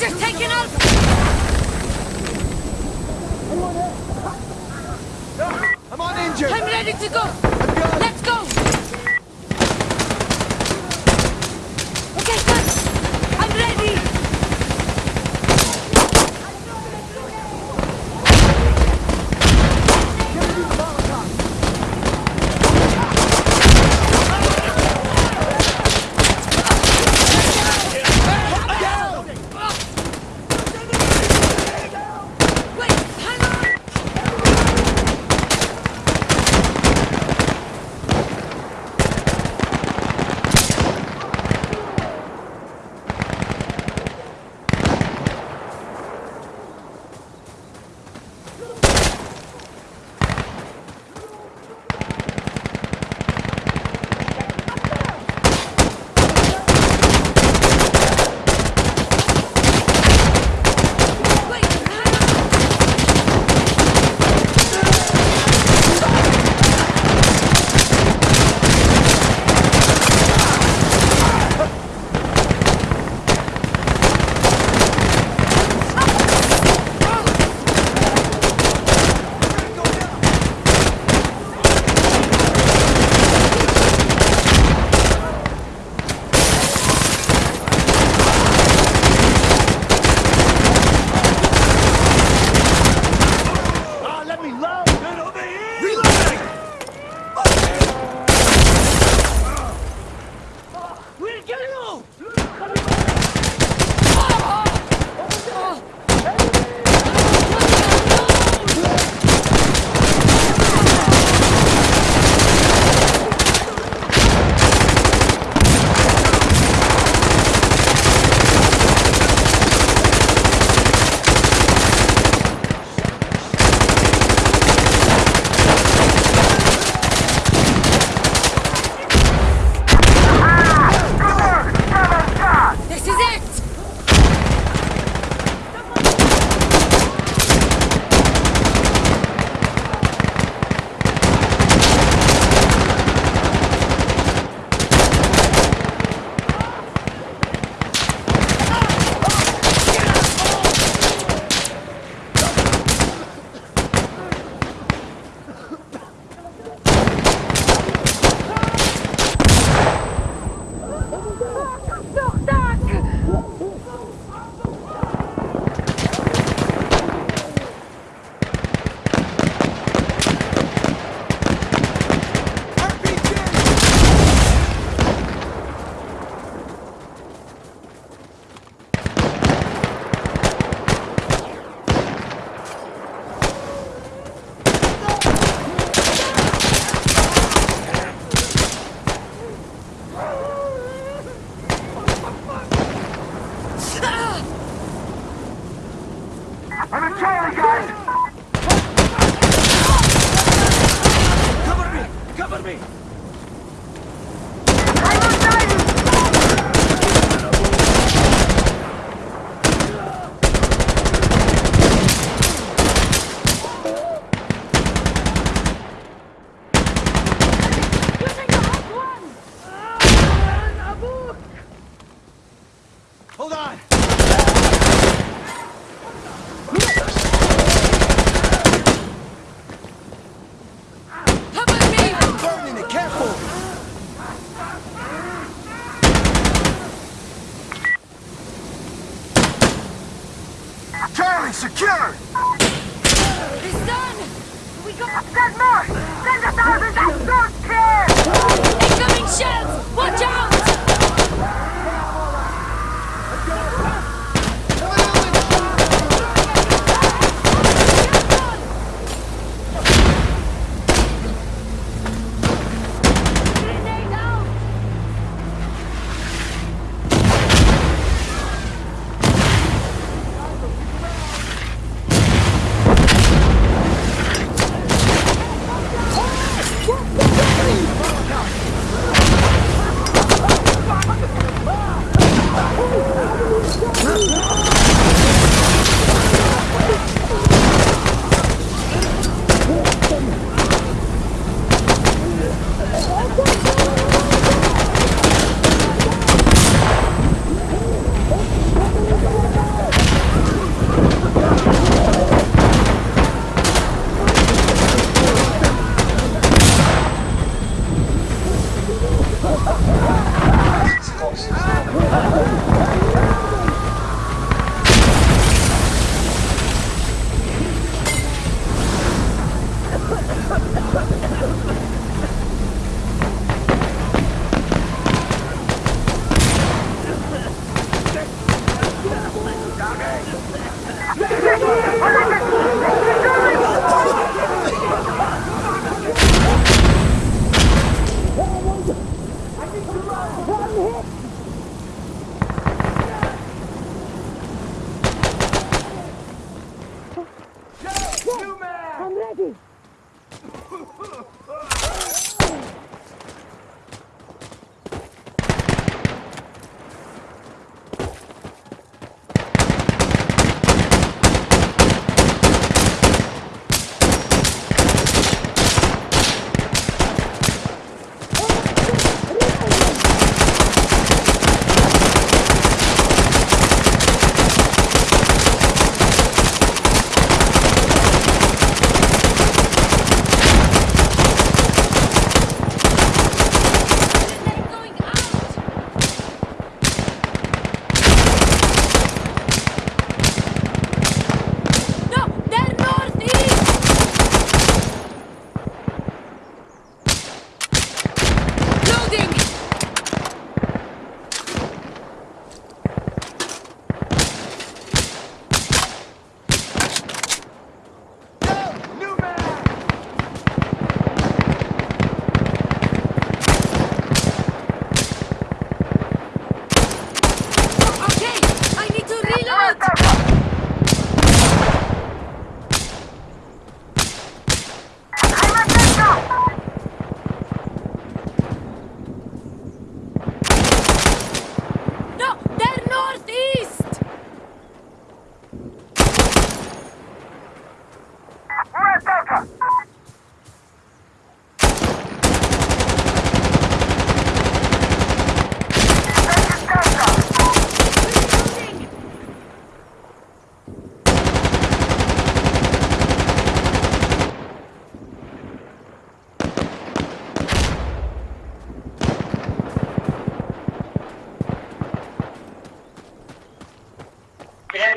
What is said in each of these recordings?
Sector's taken over! I'm uninjured! I'm ready to go! Let's go!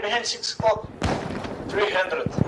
behind six o'clock. Three hundred.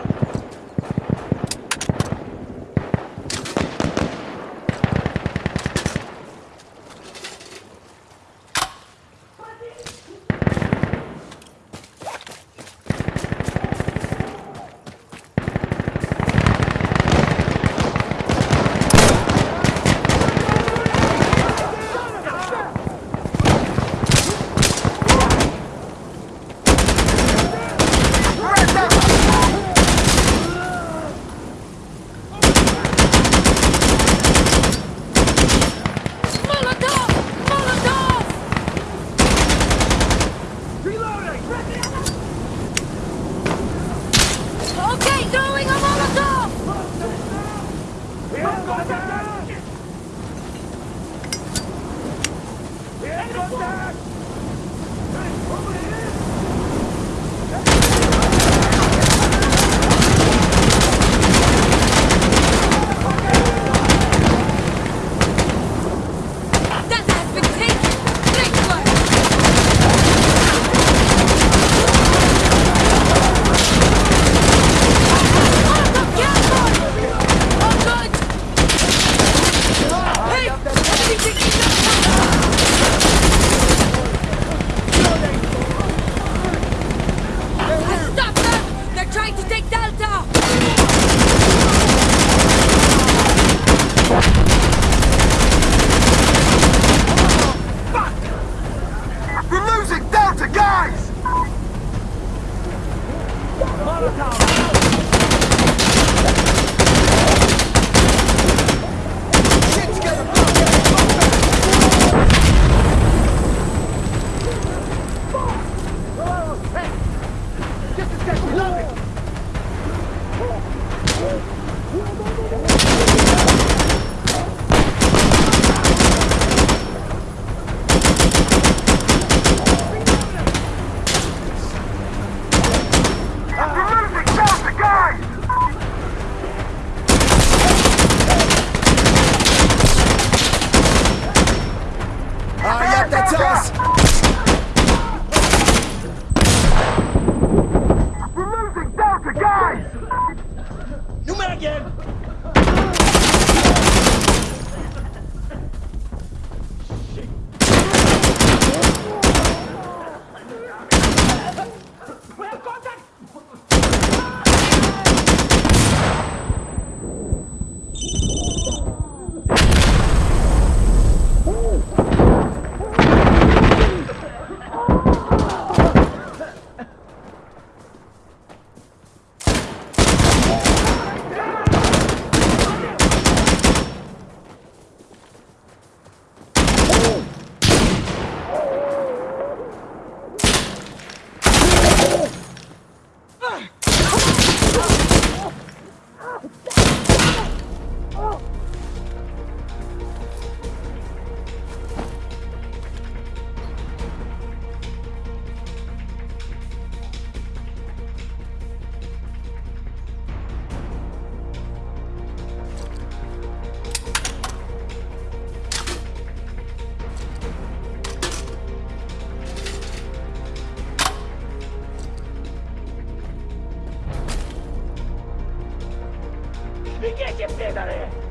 生だね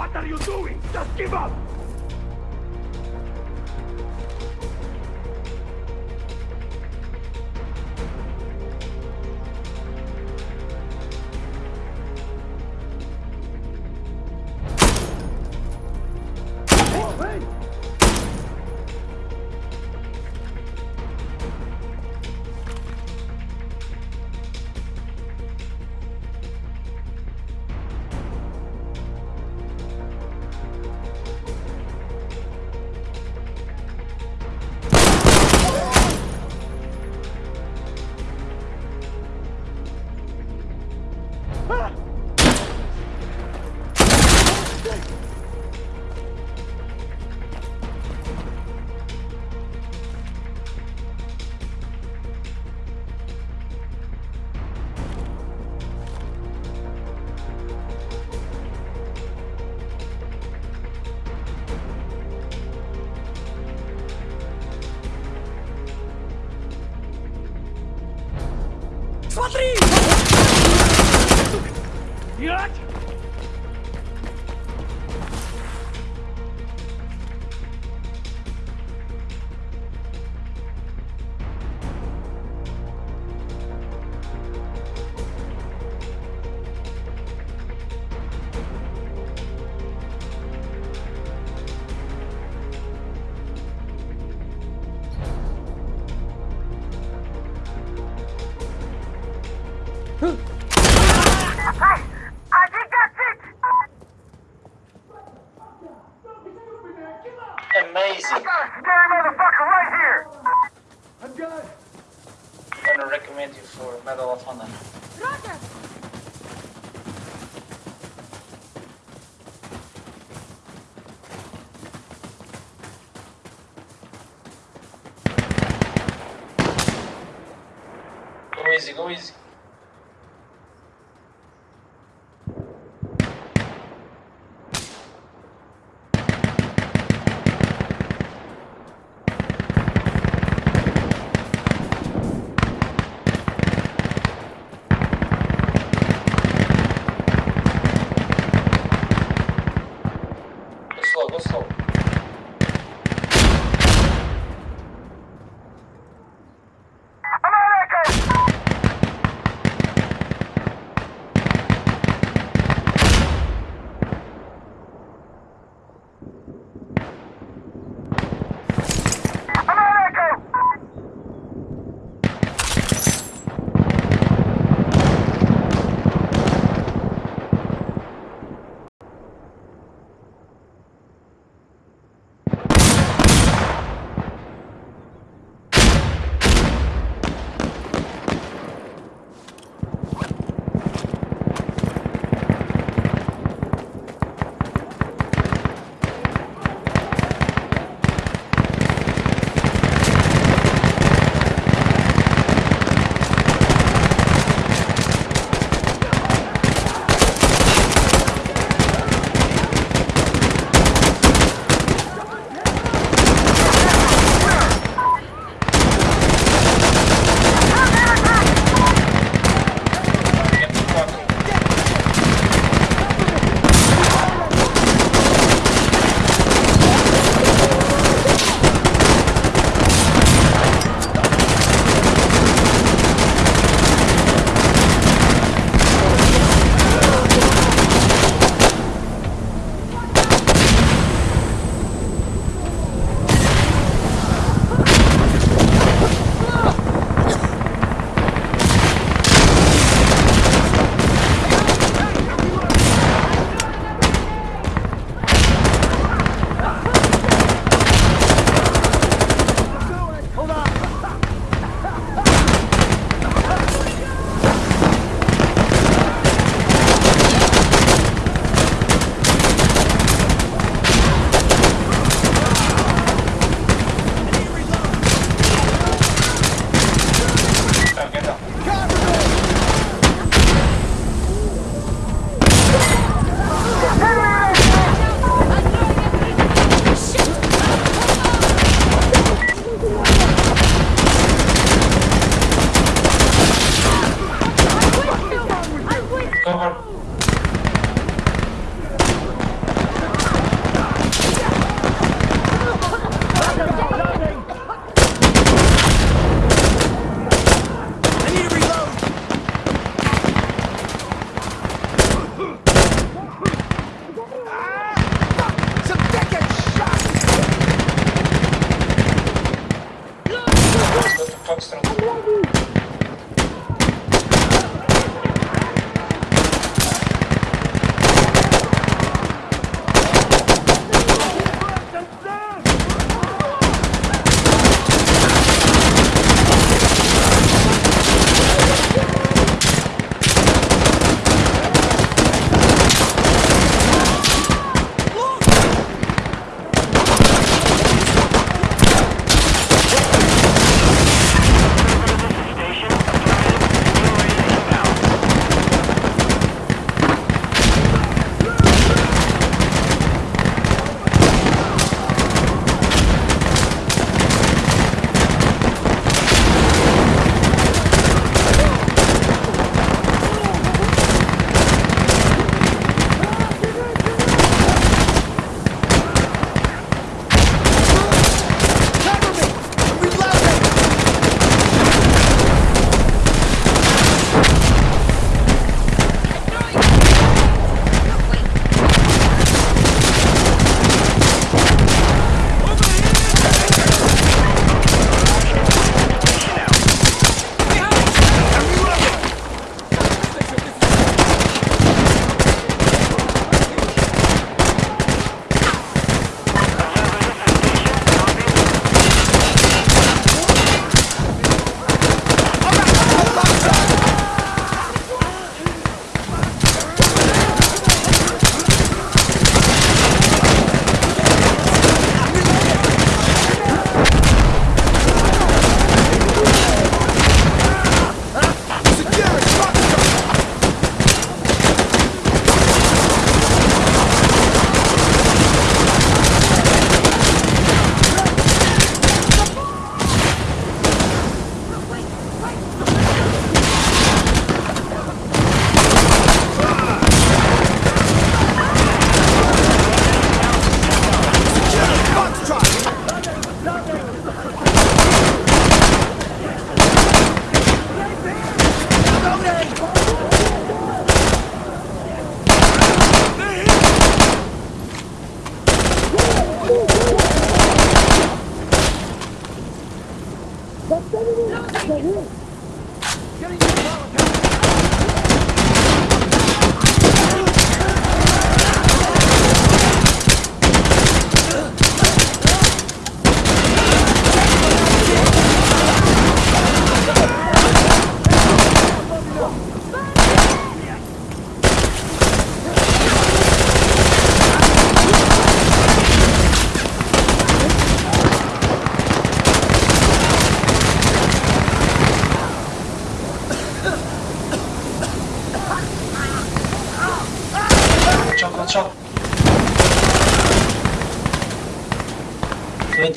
What are you doing? Just give up!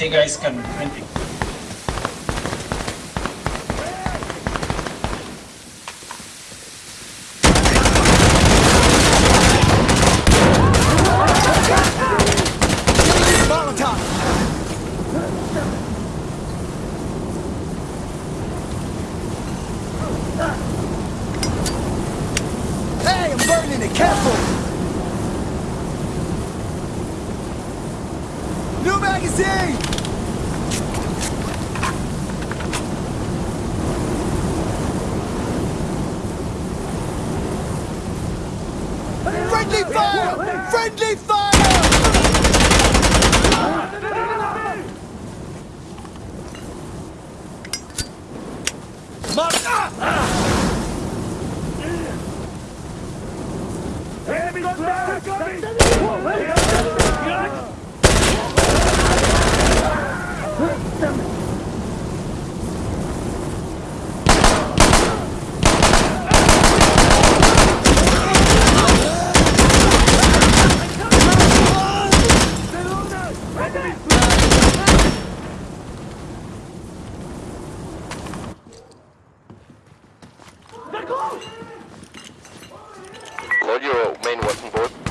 Guys coming, 20. Molotov. Friendly fire! All your main weapon board.